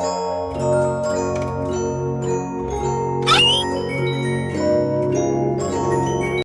Música